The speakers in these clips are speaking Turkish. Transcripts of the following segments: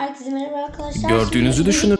Herkese merhaba arkadaşlar. Gördüğünüzü Şimdi düşünün.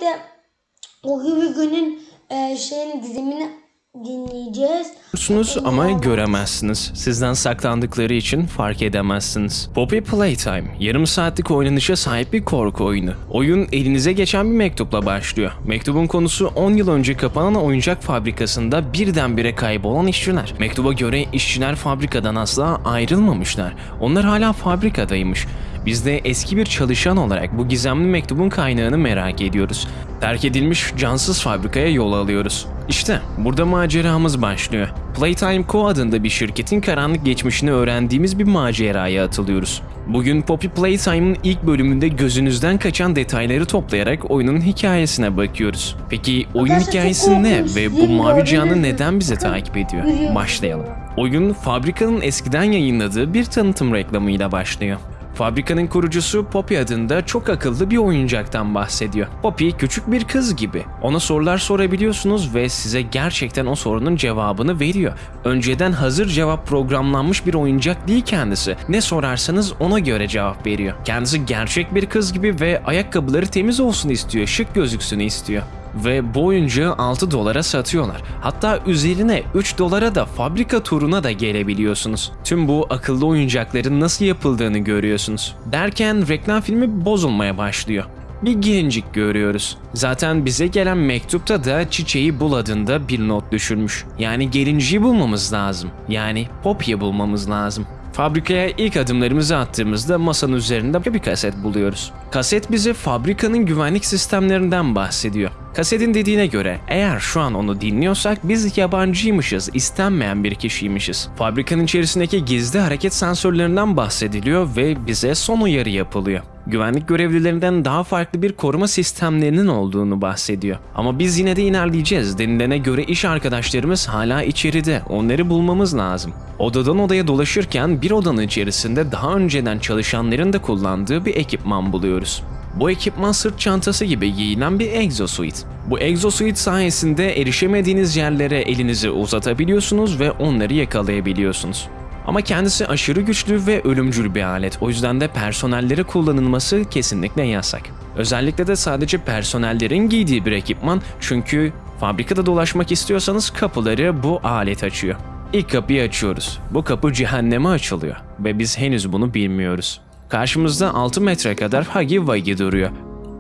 O gibi günün e, şeyini dizimini dinleyeceğiz. Görürsünüz ama göremezsiniz. Sizden saklandıkları için fark edemezsiniz. Poppy Playtime, yarım saatlik oynanışa sahip bir korku oyunu. Oyun elinize geçen bir mektupla başlıyor. Mektubun konusu 10 yıl önce kapanan oyuncak fabrikasında birdenbire kaybolan işçiler. Mektuba göre işçiler fabrikadan asla ayrılmamışlar. Onlar hala fabrikadaymış. Biz de eski bir çalışan olarak bu gizemli mektubun kaynağını merak ediyoruz. Terk edilmiş cansız fabrikaya yol alıyoruz. İşte burada maceramız başlıyor. Playtime Co adında bir şirketin karanlık geçmişini öğrendiğimiz bir maceraya atılıyoruz. Bugün Poppy Playtime'ın ilk bölümünde gözünüzden kaçan detayları toplayarak oyunun hikayesine bakıyoruz. Peki oyun hikayesi ne ve bu mavi canlı neden bizi takip ediyor? Başlayalım. Oyun fabrikanın eskiden yayınladığı bir tanıtım reklamıyla başlıyor. Fabrikanın kurucusu Poppy adında çok akıllı bir oyuncaktan bahsediyor. Poppy küçük bir kız gibi. Ona sorular sorabiliyorsunuz ve size gerçekten o sorunun cevabını veriyor. Önceden hazır cevap programlanmış bir oyuncak değil kendisi. Ne sorarsanız ona göre cevap veriyor. Kendisi gerçek bir kız gibi ve ayakkabıları temiz olsun istiyor, şık gözüksün istiyor ve bu oyuncağı 6 dolara satıyorlar. Hatta üzerine 3 dolara da fabrika turuna da gelebiliyorsunuz. Tüm bu akıllı oyuncakların nasıl yapıldığını görüyorsunuz. Derken reklam filmi bozulmaya başlıyor. Bir gelincik görüyoruz. Zaten bize gelen mektupta da çiçeği bul adında bir not düşürmüş. Yani gelinciyi bulmamız lazım. Yani Poppy'yi bulmamız lazım. Fabrikaya ilk adımlarımızı attığımızda masanın üzerinde bir kaset buluyoruz. Kaset bize fabrikanın güvenlik sistemlerinden bahsediyor. Kasetin dediğine göre eğer şu an onu dinliyorsak biz yabancıymışız, istenmeyen bir kişiymişiz. Fabrikanın içerisindeki gizli hareket sensörlerinden bahsediliyor ve bize son uyarı yapılıyor. Güvenlik görevlilerinden daha farklı bir koruma sistemlerinin olduğunu bahsediyor. Ama biz yine de ilerleyeceğiz. Denilene göre iş arkadaşlarımız hala içeride. Onları bulmamız lazım. Odadan odaya dolaşırken bir odanın içerisinde daha önceden çalışanların da kullandığı bir ekipman buluyoruz. Bu ekipman sırt çantası gibi giyilen bir exosuit. Bu exosuit sayesinde erişemediğiniz yerlere elinizi uzatabiliyorsunuz ve onları yakalayabiliyorsunuz. Ama kendisi aşırı güçlü ve ölümcül bir alet. O yüzden de personellere kullanılması kesinlikle yasak. Özellikle de sadece personellerin giydiği bir ekipman çünkü fabrikada dolaşmak istiyorsanız kapıları bu alet açıyor. İlk kapıyı açıyoruz. Bu kapı cehenneme açılıyor ve biz henüz bunu bilmiyoruz. Karşımızda 6 metre kadar Huggy Wuggy duruyor.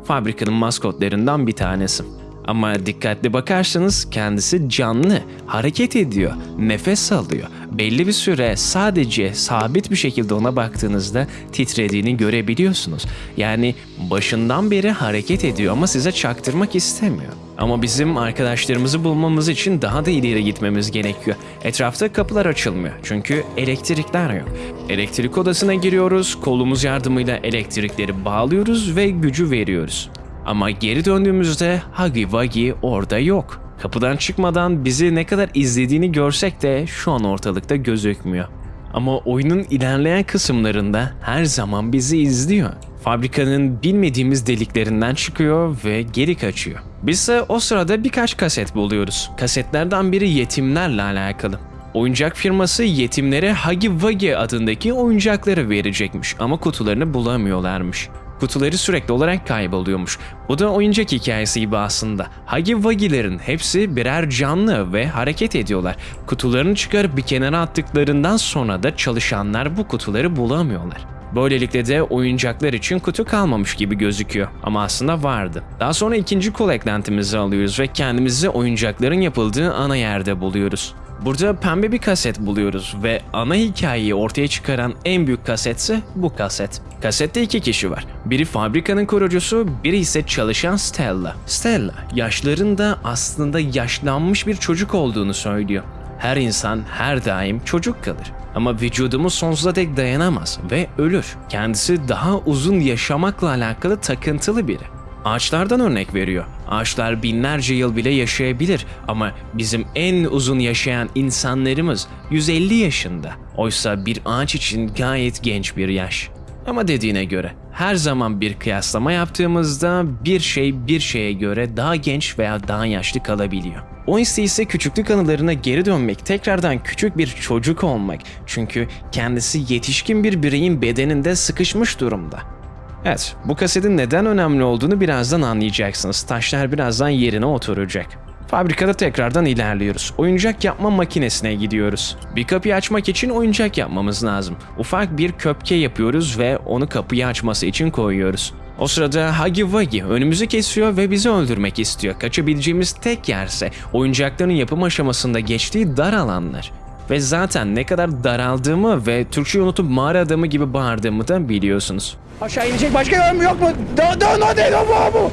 Fabrikanın maskotlarından bir tanesi. Ama dikkatli bakarsanız kendisi canlı, hareket ediyor, nefes alıyor. Belli bir süre sadece sabit bir şekilde ona baktığınızda titrediğini görebiliyorsunuz. Yani başından beri hareket ediyor ama size çaktırmak istemiyor. Ama bizim arkadaşlarımızı bulmamız için daha da ileri gitmemiz gerekiyor. Etrafta kapılar açılmıyor çünkü elektrikler yok. Elektrik odasına giriyoruz, kolumuz yardımıyla elektrikleri bağlıyoruz ve gücü veriyoruz. Ama geri döndüğümüzde Huggy Wuggy orada yok. Kapıdan çıkmadan bizi ne kadar izlediğini görsek de şu an ortalıkta gözükmüyor. Ama oyunun ilerleyen kısımlarında her zaman bizi izliyor. Fabrikanın bilmediğimiz deliklerinden çıkıyor ve geri kaçıyor. Biz ise o sırada birkaç kaset buluyoruz. Kasetlerden biri yetimlerle alakalı. Oyuncak firması yetimlere Huggy Wuggy adındaki oyuncakları verecekmiş ama kutularını bulamıyorlarmış. Kutuları sürekli olarak kayboluyormuş. Bu da oyuncak hikayesi gibi aslında. Huggy Wuggy'lerin hepsi birer canlı ve hareket ediyorlar. Kutularını çıkarıp bir kenara attıklarından sonra da çalışanlar bu kutuları bulamıyorlar. Böylelikle de oyuncaklar için kutu kalmamış gibi gözüküyor ama aslında vardı. Daha sonra ikinci kol eklentimizi alıyoruz ve kendimizi oyuncakların yapıldığı ana yerde buluyoruz. Burada pembe bir kaset buluyoruz ve ana hikayeyi ortaya çıkaran en büyük kasetse bu kaset. Kasette iki kişi var. Biri fabrikanın kurucusu, biri ise çalışan Stella. Stella, yaşlarında aslında yaşlanmış bir çocuk olduğunu söylüyor. Her insan her daim çocuk kalır. Ama vücudumuz sonsuza dek dayanamaz ve ölür. Kendisi daha uzun yaşamakla alakalı takıntılı biri. Ağaçlardan örnek veriyor. Ağaçlar binlerce yıl bile yaşayabilir ama bizim en uzun yaşayan insanlarımız 150 yaşında. Oysa bir ağaç için gayet genç bir yaş. Ama dediğine göre her zaman bir kıyaslama yaptığımızda bir şey bir şeye göre daha genç veya daha yaşlı kalabiliyor. O ise ise küçüklük anılarına geri dönmek, tekrardan küçük bir çocuk olmak. Çünkü kendisi yetişkin bir bireyin bedeninde sıkışmış durumda. Evet, bu kasetin neden önemli olduğunu birazdan anlayacaksınız. Taşlar birazdan yerine oturacak. Fabrikada tekrardan ilerliyoruz. Oyuncak yapma makinesine gidiyoruz. Bir kapıyı açmak için oyuncak yapmamız lazım. Ufak bir köpke yapıyoruz ve onu kapıyı açması için koyuyoruz. O sırada Huggy Wuggy önümüzü kesiyor ve bizi öldürmek istiyor. Kaçabileceğimiz tek yerse oyuncakların yapım aşamasında geçtiği dar alanlar. Ve zaten ne kadar daraldığımı ve Türkçeyi unutup mağara adamı gibi bağırdığımı da biliyorsunuz. Aşağı inecek başka yön mü yok mu? Da da no de no bu.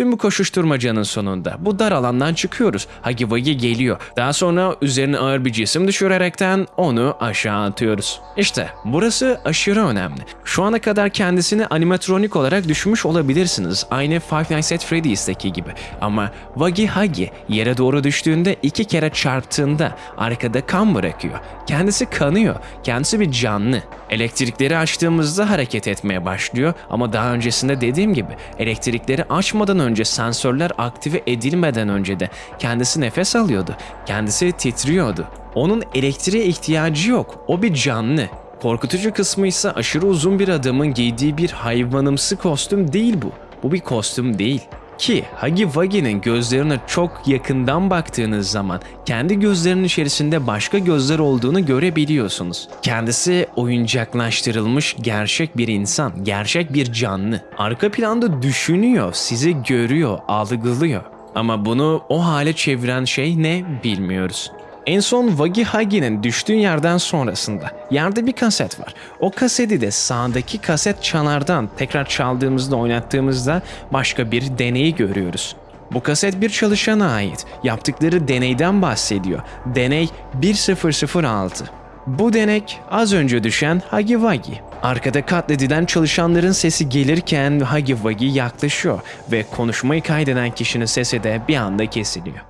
Tüm bu koşuşturmacanın sonunda bu dar alandan çıkıyoruz. Huggy Wuggy geliyor. Daha sonra üzerine ağır bir cisim düşürerekten onu aşağı atıyoruz. İşte burası aşırı önemli. Şu ana kadar kendisini animatronik olarak düşmüş olabilirsiniz. Aynı Five Nights at Freddy's'teki gibi. Ama Wuggy Huggy yere doğru düştüğünde iki kere çarptığında arkada kan bırakıyor. Kendisi kanıyor. Kendisi bir canlı. Elektrikleri açtığımızda hareket etmeye başlıyor ama daha öncesinde dediğim gibi elektrikleri açmadan önce sensörler aktive edilmeden önce de kendisi nefes alıyordu. Kendisi titriyordu. Onun elektriğe ihtiyacı yok. O bir canlı. Korkutucu kısmı ise aşırı uzun bir adamın giydiği bir hayvanımsı kostüm değil bu. Bu bir kostüm değil. Ki Huggy Wuggy'nin gözlerine çok yakından baktığınız zaman kendi gözlerinin içerisinde başka gözler olduğunu görebiliyorsunuz. Kendisi oyuncaklaştırılmış gerçek bir insan, gerçek bir canlı. Arka planda düşünüyor, sizi görüyor, algılıyor. Ama bunu o hale çeviren şey ne bilmiyoruz. En son Wuggy Huggy'nin düştüğü yerden sonrasında yerde bir kaset var. O kaseti de sağdaki kaset çanardan tekrar çaldığımızda oynattığımızda başka bir deneyi görüyoruz. Bu kaset bir çalışana ait. Yaptıkları deneyden bahsediyor. Deney 1006. Bu denek az önce düşen Huggy Wuggy. Arkada katledilen çalışanların sesi gelirken Huggy Wuggy yaklaşıyor ve konuşmayı kaydeden kişinin sesi de bir anda kesiliyor.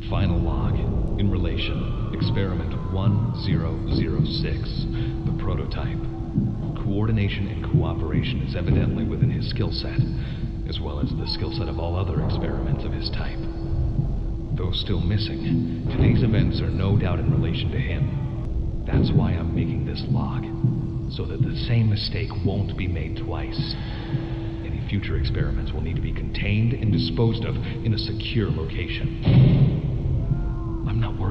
Final experiment 1006, the prototype. Coordination and cooperation is evidently within his skill set, as well as the skill set of all other experiments of his type. Though still missing, today's events are no doubt in relation to him. That's why I'm making this log, so that the same mistake won't be made twice. Any future experiments will need to be contained and disposed of in a secure location.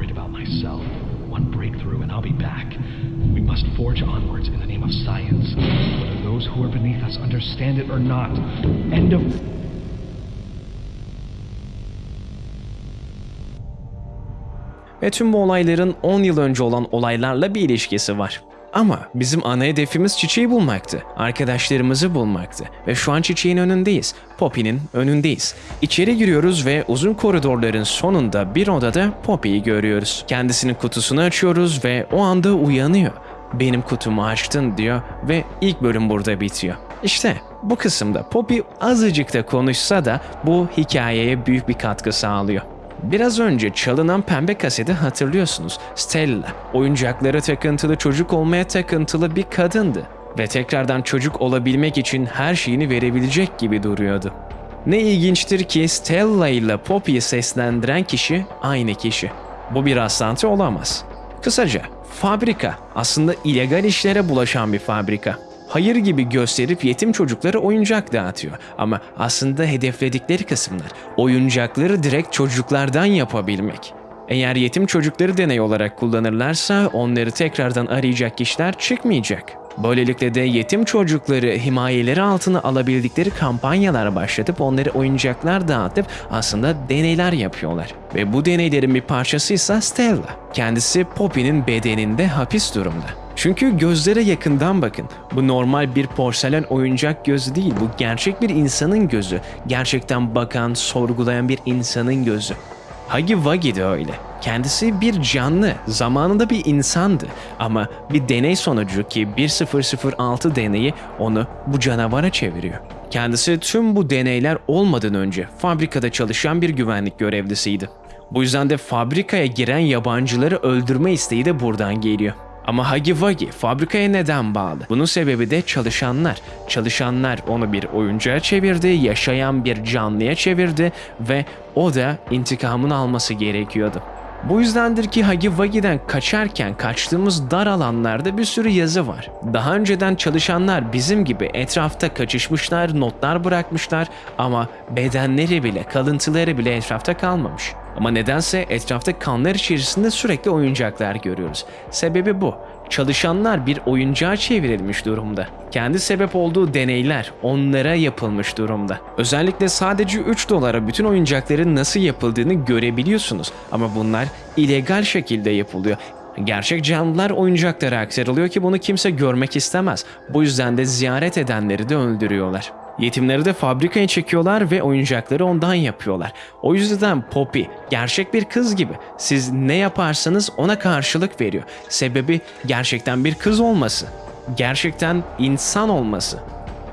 Worried about myself. One breakthrough and I'll be back. We must forge onwards in the name of science, whether those who are beneath us understand it or not. End of. Ve tüm bu olayların 10 yıl önce olan olaylarla bir ilişkisi var. Ama bizim ana hedefimiz çiçeği bulmaktı. Arkadaşlarımızı bulmaktı. Ve şu an çiçeğin önündeyiz. Poppy'nin önündeyiz. İçeri giriyoruz ve uzun koridorların sonunda bir odada Poppy'yi görüyoruz. Kendisinin kutusunu açıyoruz ve o anda uyanıyor. Benim kutumu açtın diyor ve ilk bölüm burada bitiyor. İşte bu kısımda Poppy azıcık da konuşsa da bu hikayeye büyük bir katkı sağlıyor. Biraz önce çalınan pembe kaseti hatırlıyorsunuz. Stella, oyuncaklara takıntılı çocuk olmaya takıntılı bir kadındı. Ve tekrardan çocuk olabilmek için her şeyini verebilecek gibi duruyordu. Ne ilginçtir ki Stella ile Poppy'yi seslendiren kişi aynı kişi. Bu bir rastlantı olamaz. Kısaca, fabrika aslında illegal işlere bulaşan bir fabrika. Hayır gibi gösterip yetim çocuklara oyuncak dağıtıyor. Ama aslında hedefledikleri kısımlar oyuncakları direkt çocuklardan yapabilmek. Eğer yetim çocukları deney olarak kullanırlarsa onları tekrardan arayacak kişiler çıkmayacak. Böylelikle de yetim çocukları himayeleri altına alabildikleri kampanyalar başlatıp onları oyuncaklar dağıtıp aslında deneyler yapıyorlar. Ve bu deneylerin bir parçasıysa Stella. Kendisi Poppy'nin bedeninde hapis durumda. Çünkü gözlere yakından bakın. Bu normal bir porselen oyuncak gözü değil. Bu gerçek bir insanın gözü. Gerçekten bakan, sorgulayan bir insanın gözü. Huggy Wuggy de öyle. Kendisi bir canlı, zamanında bir insandı. Ama bir deney sonucu ki 1006 deneyi onu bu canavara çeviriyor. Kendisi tüm bu deneyler olmadan önce fabrikada çalışan bir güvenlik görevlisiydi. Bu yüzden de fabrikaya giren yabancıları öldürme isteği de buradan geliyor. Ama Huggy Wuggy fabrikaya neden bağlı? Bunun sebebi de çalışanlar. Çalışanlar onu bir oyuncağa çevirdi, yaşayan bir canlıya çevirdi ve o da intikamını alması gerekiyordu. Bu yüzdendir ki Hagi Wagi'den kaçarken kaçtığımız dar alanlarda bir sürü yazı var. Daha önceden çalışanlar bizim gibi etrafta kaçışmışlar, notlar bırakmışlar ama bedenleri bile, kalıntıları bile etrafta kalmamış. Ama nedense etrafta kanlar içerisinde sürekli oyuncaklar görüyoruz. Sebebi bu. Çalışanlar bir oyuncağa çevrilmiş durumda. Kendi sebep olduğu deneyler onlara yapılmış durumda. Özellikle sadece 3 dolara bütün oyuncakların nasıl yapıldığını görebiliyorsunuz. Ama bunlar illegal şekilde yapılıyor. Gerçek canlılar oyuncaklara aktarılıyor ki bunu kimse görmek istemez. Bu yüzden de ziyaret edenleri de öldürüyorlar. Yetimleri de fabrikaya çekiyorlar ve oyuncakları ondan yapıyorlar. O yüzden Poppy gerçek bir kız gibi. Siz ne yaparsanız ona karşılık veriyor. Sebebi gerçekten bir kız olması. Gerçekten insan olması.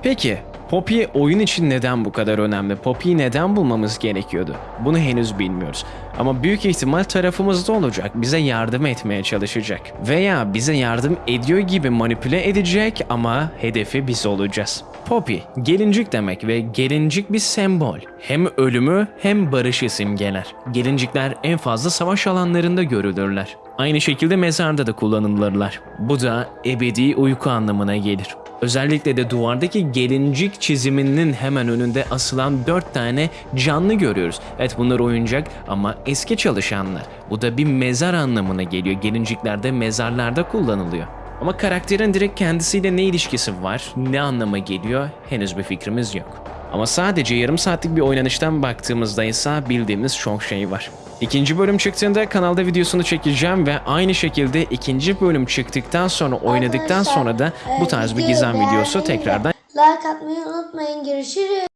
Peki Poppy oyun için neden bu kadar önemli? Poppy'yi neden bulmamız gerekiyordu? Bunu henüz bilmiyoruz. Ama büyük ihtimal tarafımızda olacak. Bize yardım etmeye çalışacak. Veya bize yardım ediyor gibi manipüle edecek ama hedefi biz olacağız. Poppy, gelincik demek ve gelincik bir sembol. Hem ölümü hem barışı simgeler. Gelincikler en fazla savaş alanlarında görülürler. Aynı şekilde mezarda da kullanılırlar. Bu da ebedi uyku anlamına gelir. Özellikle de duvardaki gelincik çiziminin hemen önünde asılan dört tane canlı görüyoruz. Evet bunlar oyuncak ama eski çalışanlar. Bu da bir mezar anlamına geliyor. Gelincikler de mezarlarda kullanılıyor. Ama karakterin direkt kendisiyle ne ilişkisi var, ne anlama geliyor henüz bir fikrimiz yok. Ama sadece yarım saatlik bir oynanıştan baktığımızda ise bildiğimiz çok şey var. İkinci bölüm çıktığında kanalda videosunu çekeceğim ve aynı şekilde ikinci bölüm çıktıktan sonra oynadıktan sonra da bu e, tarz bir gizem videosu tekrardan Like atmayı unutmayın. Görüşürüz.